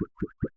何?